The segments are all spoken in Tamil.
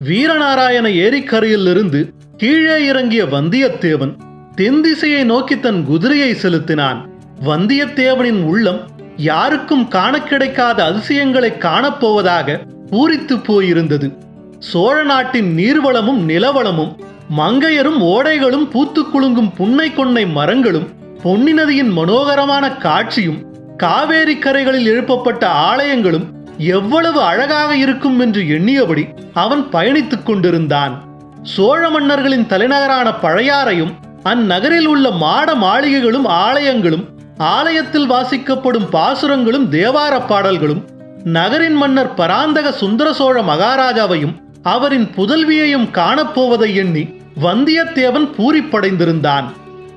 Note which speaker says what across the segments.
Speaker 1: வீரநாராயண ஏரிக்கரையிலிருந்து கீழே இறங்கிய வந்தியத்தேவன் தென் திசையை நோக்கி தன் குதிரையை செலுத்தினான். வந்தியத்தேவனின் உள்ளம் யாருக்கும் காண கிடைக்காத அதிசயங்களை காணப்போவதாக பூரித்து போயிருந்தது. சோழ நாட்டின் நீர்வளமும் நிலவளமும் மங்கையரும் ஓடைகளும் பூத்து குலுங்கும் புன்னை கொன்னை மரங்களும் பொன்னி நதியின் மனோகரமான காட்சியும் காவேரி கரைகளில் எழுப்பப்பட்ட ஆலயங்களும் எவ்வளவு அழகாக இருக்கும் என்று எண்ணியபடி அவன் பயணித்துக் கொண்டிருந்தான். சோழ மன்னர்களின் தலைநகரான பழையாறையும் அந்நகரில் உள்ள மாட மாளிகைகளும் ஆலயங்களும் ஆலயத்தில் வாசிக்கப்படும் பாசுரங்களும் தேவார பாடல்களும் நகரின் மன்னர் பராந்தக சுந்தர சோழ மகாராஜாவையும் அவரின் புதல்வியையும் காணப்போவதை எண்ணி வந்தியத்தேவன் பூரிப்படைந்திருந்தான்.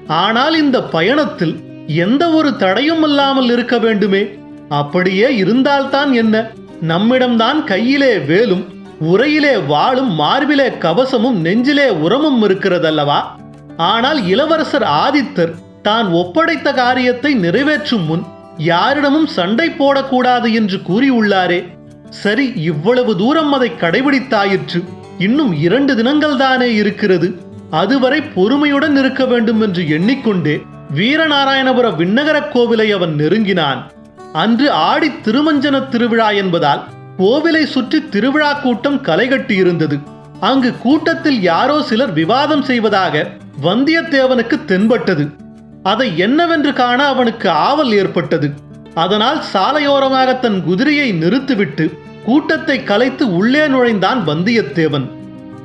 Speaker 1: ஆனால் இந்த பயணத்தில் எந்த ஒரு தடையும் இல்லாமல் இருக்க வேண்டுமே அப்படியே இருந்தால்தான் என்ன? நம்மிடம்தான் கையிலே வேலும் உரையிலே வாளும் மார்பிலே கவசமும் நெஞ்சிலே உரமும் இருக்கிறதல்லவா? ஆனால் இளவரசர் ஆதித்தர் தான் ஒப்படைத்த காரியத்தை நிறைவேற்றும் முன் யாரிடமும் சண்டை போடக்கூடாது என்று கூறியுள்ளாரே. சரி இவ்வளவு தூரம் அதை கடைபிடித்தாயிற்று. இன்னும் இரண்டு தினங்கள் தானே இருக்கிறது. அதுவரை பொறுமையுடன் இருக்க வேண்டும் என்று எண்ணிக்கொண்டே வீரநாராயணபுர விண்ணகரக் கோவிலை அவன் நெருங்கினான். அன்று ஆடி திருமஞ்சன திருவிழா என்பதால் கோவிலை சுற்றி திருவிழா கூட்டம் களைகட்டி இருந்தது. அங்கு கூட்டத்தில் யாரோ சிலர் விவாதம் செய்வதாக வந்தியத்தேவனுக்கு தென்பட்டது. அதை என்னவென்று காண அவனுக்கு ஆவல் ஏற்பட்டது. அதனால் சாலையோரமாக தன் குதிரையை நிறுத்திவிட்டு கூட்டத்தை கலைத்து உள்ளே நுழைந்தான் வந்தியத்தேவன்.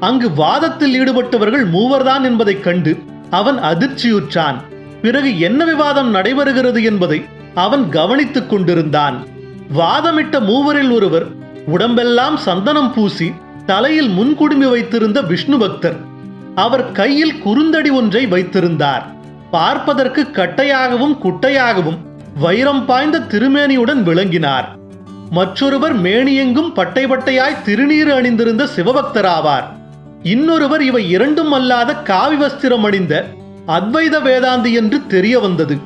Speaker 1: அங்கு வாதத்தில் ஈடுபட்டவர்கள் மூவர்தான் என்பதைக் கண்டு அவன் அதிர்ச்சியுற்றான். பிறகு என்ன விவாதம் நடைபெறுகிறது என்பதை அவன் கவனித்துக் கொண்டிருந்தான். வாதமிட்ட மூவரில் ஒருவர் உடம்பெல்லாம் சந்தனம் பூசி தலையில் முன்குடுமி வைத்திருந்த விஷ்ணு பக்தர் அவர் கையில் குறுந்தடி ஒன்றை வைத்திருந்தார். பார்ப்பதற்கு கட்டையாகவும் குட்டையாகவும் வைரம் பாய்ந்த திருமேனியுடன் விளங்கினார். மற்றொருவர் மேனியெங்கும் பட்டை பட்டையாய் திருநீர் அணிந்திருந்த சிவபக்தராவார். இன்னொருவர் இவை இரண்டும் அல்லாத காவி வஸ்திரம் அணிந்த அத்வைத வேதாந்தி என்று தெரிய வந்தது.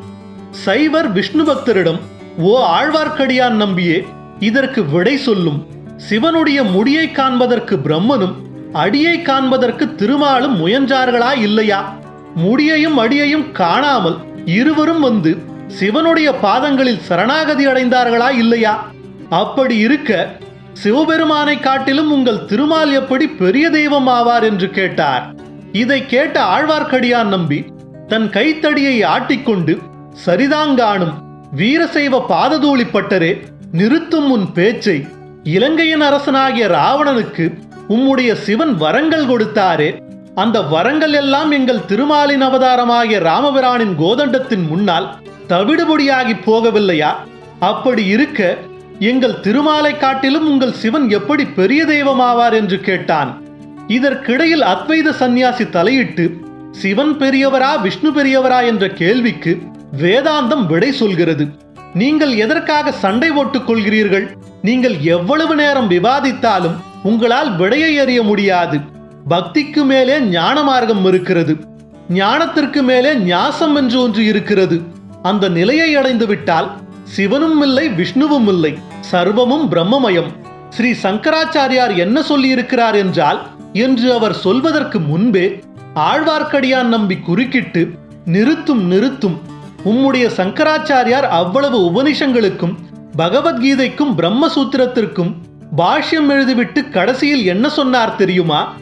Speaker 1: சைவர் விஷ்ணு பக்தரிடம் ஓ ஆழ்வார்க்கடியான் நம்பியே இதற்கு விடை சொல்லும். சிவனுடைய முடியை காண்பதற்கு பிரம்மனும் அடியை காண்பதற்கு திருமாலும் முயன்றார்களா இல்லையா? முடியையும் அடியையும் காணாமல் இருவரும் வந்து சிவனுடைய பாதங்களில் சரணாகதி அடைந்தார்களா இல்லையா? அப்படி இருக்க சிவபெருமானை காட்டிலும் உங்கள் திருமால் எப்படி பெரிய தெய்வம் ஆவார் என்று கேட்டார். இதை கேட்ட ஆழ்வார்க்கடியான் நம்பி தன் கைத்தடியை ஆட்டிக்கொண்டு சரிதாங்காணும் வீரசைவ பாததூளிப்பட்டரே நிறுத்தும் உன் பேச்சை. இலங்கையின் அரசனாகிய ராவணனுக்கு உம்முடைய சிவன் வரங்கள் கொடுத்தாரே. அந்த வரங்கள் எல்லாம் எங்கள் திருமாலின் அவதாரமாகிய ராமபிரானின் கோதண்டத்தின் முன்னால் தவிடுபொடியாகி போகவில்லையா? அப்படி இருக்க எங்கள் திருமாலை காட்டிலும் உங்கள் சிவன் எப்படி பெரிய தெய்வமாவார் என்று கேட்டான். இதற்கிடையில் அத்வைத சந்நியாசி தலையிட்டு சிவன் பெரியவரா விஷ்ணு பெரியவரா என்ற கேள்விக்கு வேதாந்தம் விடை சொல்கிறது. நீங்கள் எதற்காக சண்டை ஓட்டுக் கொள்கிறீர்கள்? நீங்கள் எவ்வளவு நேரம் விவாதித்தாலும் உங்களால் விடையை அறிய முடியாது. பக்திக்கு மேலே ஞான மார்க்கம் இருக்கிறது. ஞானத்திற்கு மேலே ஞாசம் என்று ஒன்று இருக்கிறது. அந்த நிலையை அடைந்து விட்டால் சிவனும் இல்லை விஷ்ணுவும் இல்லை சர்வமும் பிரம்மமயம். ஸ்ரீ சங்கராச்சாரியார் என்ன சொல்லியிருக்கிறார் என்றால் என்று அவர் சொல்வதற்கு முன்பே ஆழ்வார்க்கடியான் நம்பி குறுக்கிட்டு நிறுத்தும் நிறுத்தும் உம்முடைய சங்கராச்சாரியார் அவ்வளவு உபனிஷங்களுக்கும் பகவத்கீதைக்கும் பிரம்மசூத்திரத்திற்கும் பாஷ்யம் எழுதிவிட்டு கடைசியில் என்ன சொன்னார் தெரியுமா?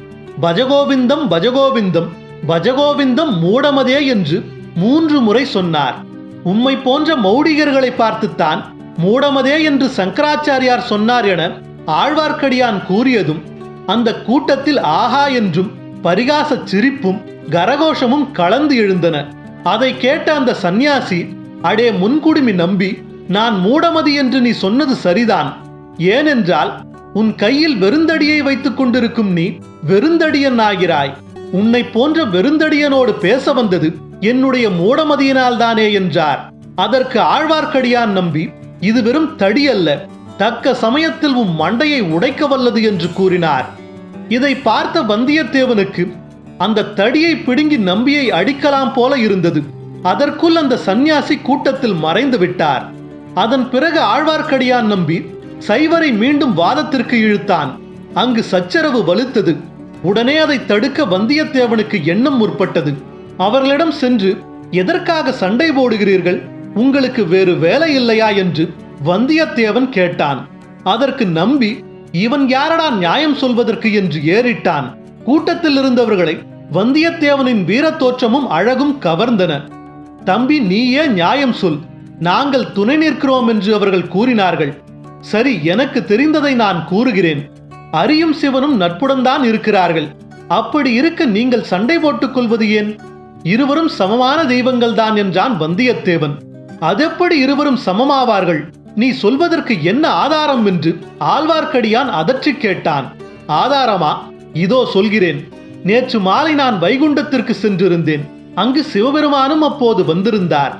Speaker 1: பஜகோவிந்தம் பஜகோவிந்தம் பஜகோவிந்தம் மூடமதே என்று மூன்று முறை சொன்னார். உம்மை போன்ற மௌடிகர்களை பார்த்துத்தான் மூடமதே என்று சங்கராச்சாரியார் சொன்னார் என ஆழ்வார்க்கடியான் கூறியதும் அந்த கூட்டத்தில் ஆஹா என்றும் பரிகாச சிரிப்பும் கரகோஷமும் கலந்து எழுந்தன. அதை கேட்ட அந்த சந்நியாசி அடே முன்குடுமி நம்பி நான் மூடமதி என்று நீ சொன்னது சரிதான். ஏனென்றால் உன் கையில் வெறுந்தடியை வைத்துக் கொண்டிருக்கும் நீ வெறுந்தடியன் ஆகிறாய் உன்னை போன்ற வெறுந்தடியனோடு பேச வந்தது என்னுடைய மூடமதியினால் தானே என்றார். அதற்கு ஆழ்வார்க்கடியான் நம்பி இது வெறும் தடி அல்ல தக்க சமயத்தில் உன் மண்டையை உடைக்க வல்லது என்று கூறினார். இதை பார்த்த வந்தியத்தேவனுக்கு அந்த தடியை பிடுங்கி நம்பியை அடிக்கலாம் போல இருந்தது. அதற்குள் அந்த சந்நியாசி கூட்டத்தில் மறைந்து விட்டார். அதன் பிறகு ஆழ்வார்க்கடியான் நம்பி சைவரை மீண்டும் வாதத்திற்கு இழுத்தான். அங்கு சச்சரவு வலுத்தது. உடனே அதை தடுக்க வந்தியத்தேவனுக்கு எண்ணம் முற்பட்டது. அவர்களிடம் சென்று எதற்காக சண்டை போடுகிறீர்கள்? உங்களுக்கு வேறு வேலை இல்லையா? என்று வந்தியத்தேவன் கேட்டான். அதற்கு நம்பி இவன் யாரடா நியாயம் சொல்வதற்கு? என்று ஏறிட்டான். கூட்டத்தில் இருந்தவர்களை வந்தியத்தேவனின் வீரத்தோற்றமும் அழகும் கவர்ந்தன. தம்பி நீயே நியாயம் சொல். நாங்கள் துணை நிற்கிறோம் என்று அவர்கள் கூறினார்கள். சரி எனக்கு தெரிந்ததை நான் கூறுகிறேன். அரியும் சிவனும் நட்புடன் தான் இருக்கிறார்கள். அப்படி இருக்க நீங்கள் சண்டை போட்டுக் கொள்வது ஏன்? இருவரும் சமமான தெய்வங்கள் தான் என்றான் வந்தியத்தேவன். அதெப்படி இருவரும் சமமாவார்கள்? நீ சொல்வதற்கு என்ன ஆதாரம்? என்று ஆழ்வார்க்கடியான் அதற்றி கேட்டான். ஆதாரமா? இதோ சொல்கிறேன் நேற்று மாலை நான் வைகுண்டத்திற்கு சென்றிருந்தேன் அங்கு சிவபெருமானும் அப்போது வந்திருந்தார்.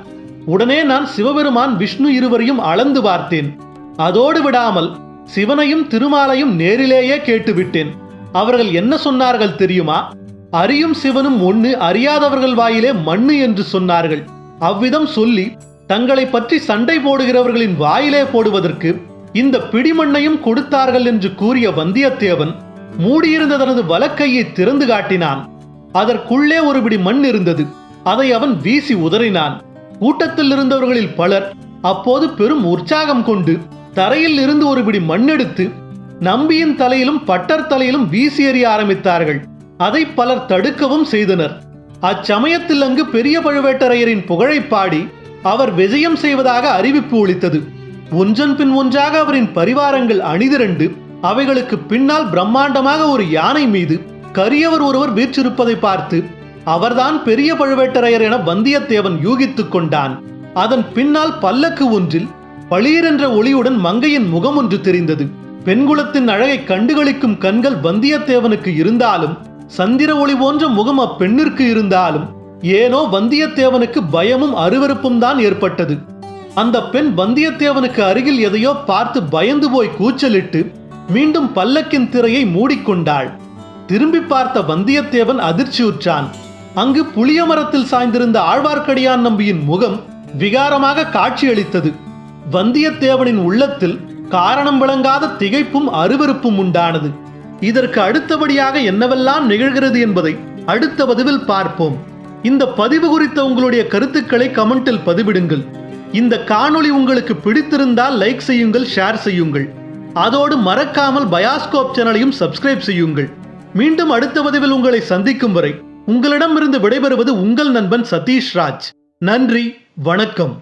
Speaker 1: உடனே நான் சிவபெருமான் விஷ்ணு இருவரையும் அளந்து பார்த்தேன். அதோடு விடாமல் சிவனையும் திருமாலையும் நேரிலேயே கேட்டுவிட்டேன். அவர்கள் என்ன சொன்னார்கள் தெரியுமா? அறியும் சிவனும் ஒண்ணு அறியாதவர்கள் வாயிலே மண்ணு என்று சொன்னார்கள். அவ்விதம் சொல்லி தங்களை பற்றி சண்டை போடுகிறவர்களின் வாயிலே போடுவதற்கு இந்த பிடிமண்ணையும் கொடுத்தார்கள் என்று கூறிய வந்தியத்தேவன் மூடியிருந்த தனது வலக்கையை திறந்து காட்டினான். அதற்குள்ளே ஒருபிடி மண் இருந்தது. அதை அவன் வீசி உதறினான். கூட்டத்தில் இருந்தவர்களில் பலர் அப்போது பெரும் உற்சாகம் கொண்டு தரையில் இருந்து ஒருபிடி மண்ணெடுத்து நம்பியின் தலையிலும் பட்டர் தலையிலும் வீசி எறிய ஆரம்பித்தார்கள். அதை பலர் தடுக்கவும் செய்தனர். அச்சமயத்தில் அங்கு பெரிய பழுவேட்டரையரின் புகழை பாடி அவர் விஜயம் செய்வதாக அறிவிப்பு ஒளித்தது ஒன்றன் பின் ஒன்றாக அவரின் பரிவாரங்கள் அணிதிரண்டு அவைகளுக்கு பின்னால் பிரம்மாண்டமாக ஒரு யானை மீது கரியவர் ஒருவர் வீற்றிருப்பதை பார்த்து அவர்தான் பெரிய பழுவேட்டரையர் என வந்தியத்தேவன் யூகித்துக் கொண்டான். அதன் பின்னால் பல்லக்கு ஒன்றில் பளீர் என்ற ஒளியுடன் மங்கையின் முகம் ஒன்று தெரிந்தது. பெண்குலத்தின் அழகை கண்டுகளிக்கும் கண்கள் வந்தியத்தேவனுக்கு இருந்தாலும் சந்திர ஒளி போன்ற முகம் அப்பெண்ணிற்கு இருந்தாலும் ஏனோ வந்தியத்தேவனுக்கு பயமும் அருவருப்பும் தான் ஏற்பட்டது. அந்த பெண் வந்தியத்தேவனுக்கு அருகில் எதையோ பார்த்து பயந்து போய் கூச்சலிட்டு மீண்டும் பல்லக்கின் திரையை மூடிக்கொண்டாள். திரும்பி பார்த்த வந்தியத்தேவன் அதிர்ச்சியுற்றான். அங்கு புளிய மரத்தில் சாய்ந்திருந்த ஆழ்வார்க்கடியான் நம்பியின் முகம் விகாரமாக காட்சியளித்தது. வந்தியத்தேவனின் உள்ளத்தில் காரணம் விளங்காத திகைப்பும் அருவருப்பும் உண்டானது. இதற்கு அடுத்தபடியாக என்னவெல்லாம் நிகழ்கிறது என்பதை அடுத்த பதிவில் பார்ப்போம். இந்த பதிவு குறித்த உங்களுடைய கருத்துக்களை கமெண்டில் பதிவிடுங்கள். இந்த காணொளி உங்களுக்கு பிடித்திருந்தால் லைக் செய்யுங்கள் ஷேர் செய்யுங்கள். அதோடு மறக்காமல் பயாஸ்கோப் சேனலையும் சப்ஸ்கிரைப் செய்யுங்கள். மீண்டும் அடுத்த பதிவில் உங்களை சந்திக்கும் வரை உங்களிடமிருந்து விடைபெறுவது உங்கள் நண்பன் சதீஷ் ராஜ். நன்றி வணக்கம்.